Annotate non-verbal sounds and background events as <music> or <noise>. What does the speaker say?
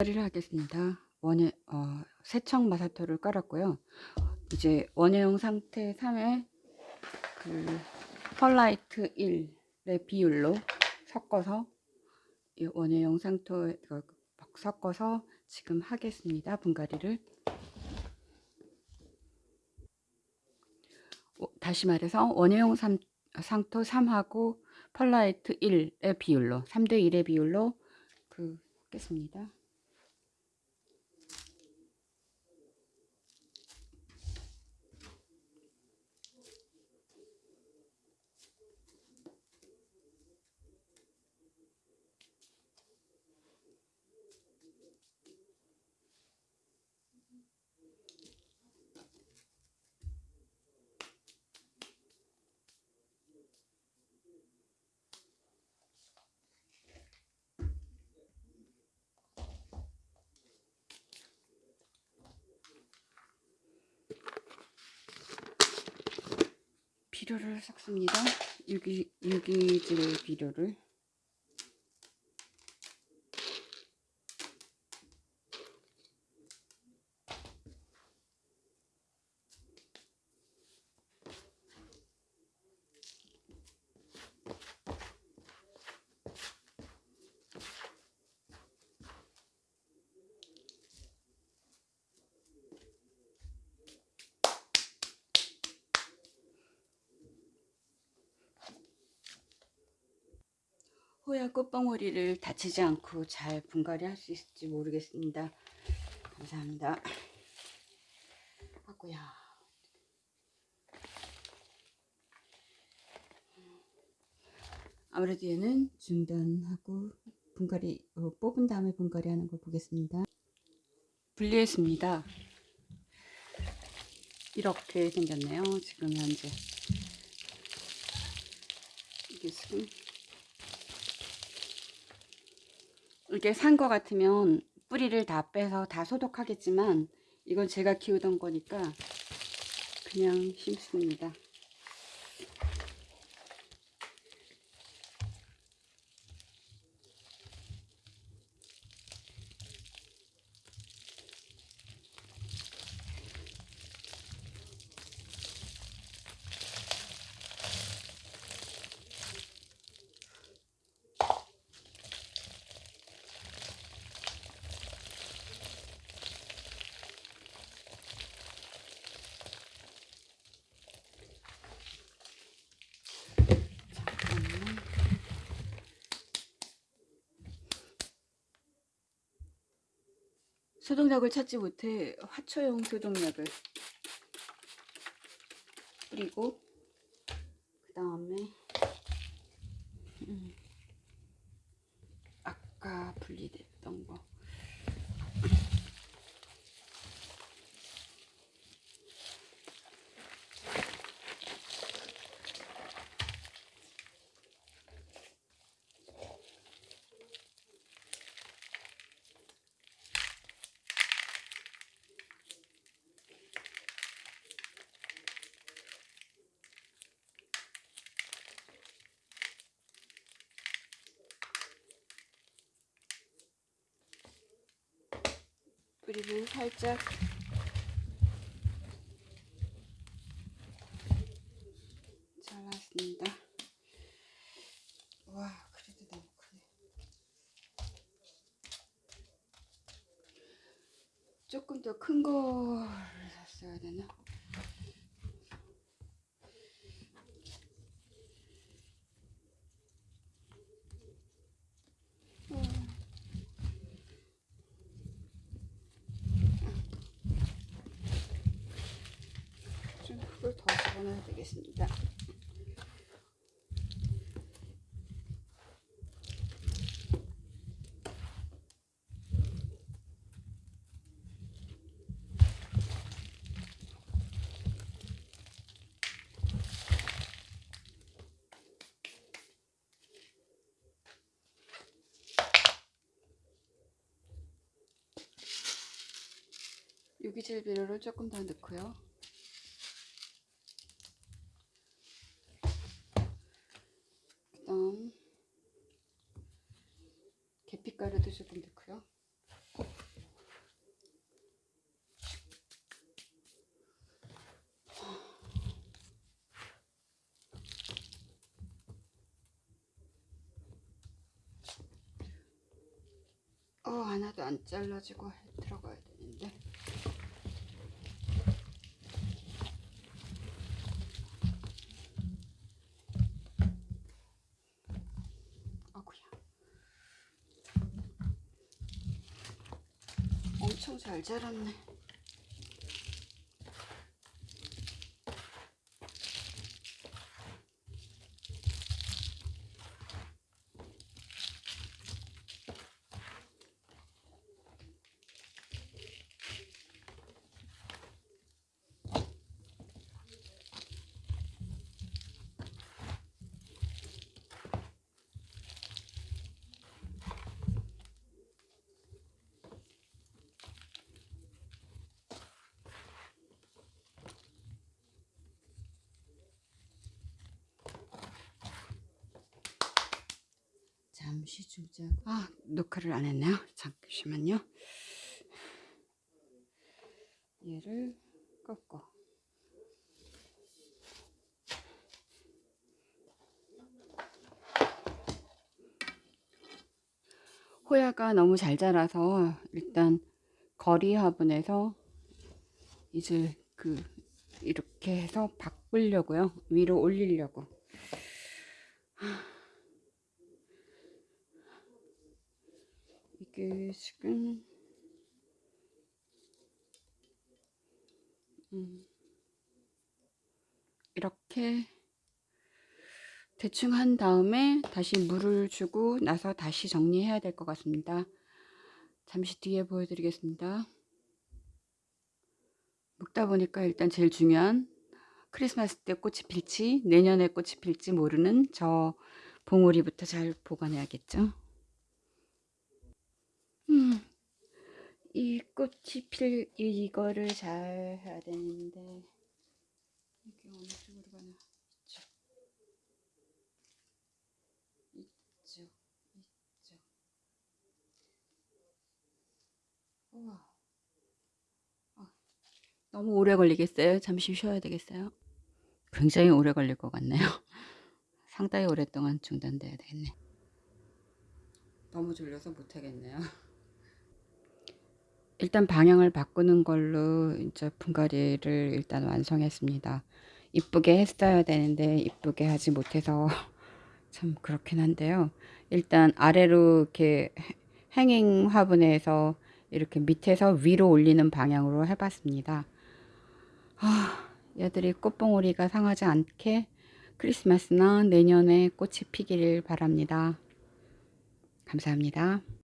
처리를 하겠습니다. 원예, 어, 세청 마사토를 깔았고요. 이제 원예용 상태 3에 그 펄라이트 1의 비율로 섞어서 이 원예용 상토에 그 섞어서 지금 하겠습니다. 분갈이를 어, 다시 말해서 3, 상토 3하고 펄라이트 1의 비율로 3대 1의 비율로 그 하겠습니다. 비료를 섞습니다. 유기, 유기질 비료를. 호야 꽃봉오리를 다치지 않고 잘 분갈이 할 수 있을지 모르겠습니다. 감사합니다. 하고야. 아무래도 얘는 중단하고 분갈이 어, 뽑은 다음에 분갈이 하는 걸 보겠습니다. 분리했습니다. 이렇게 생겼네요. 지금 현재 이게 지금 이게 산 거 같으면 뿌리를 다 빼서 다 소독하겠지만 이건 제가 키우던 거니까 그냥 심습니다. 소독약을 찾지 못해 화초용 소독약을 뿌리고 그 다음에 음, 아까 분리됐던 거 뿌리를 살짝 잘랐습니다. 와 그래도 너무 크네. 조금 더큰 거를 샀어야 되나? 집어넣어야 되겠습니다. 유기질 비료를 조금 더 넣고요. 빛깔에도 조금 넣고요. 어, 하나도 안 잘라지고 들어가야 되는데. 엄청 잘 자랐네 잠시 중작. 아 녹화를 안 했네요. 잠시만요. 얘를 꺾고 호야가 너무 잘 자라서 일단 거리 화분에서 이제 그 이렇게 해서 바꾸려고요. 위로 올리려고 이게 지금 음, 이렇게 대충 한 다음에 다시 물을 주고 나서 다시 정리해야 될 것 같습니다. 잠시 뒤에 보여드리겠습니다. 묶다 보니까 일단 제일 중요한 크리스마스 때 꽃이 필지 내년에 꽃이 필지 모르는 저 봉우리부터 잘 보관해야겠죠. 음, 이 꽃이 필 이거를 잘 해야 되는데. 이게 어느 쪽으로 가나? 이쪽. 이쪽 이쪽. 우와. 어, 너무 오래 걸리겠어요? 잠시 쉬어야 되겠어요? 굉장히 오래 걸릴 것 같네요. <laughs> 상당히 오랫동안 중단돼야 되겠네. 너무 졸려서 못하겠네요 <laughs> 일단 방향을 바꾸는 걸로 이제 분갈이를 일단 완성했습니다. 이쁘게 했어야 되는데 이쁘게 하지 못해서 <laughs> 참 그렇긴 한데요. 일단 아래로 이렇게 행잉 화분에서 이렇게 밑에서 위로 올리는 방향으로 해봤습니다. 아, 얘들이 꽃봉오리가 상하지 않게 크리스마스나 내년에 꽃이 피기를 바랍니다. 감사합니다.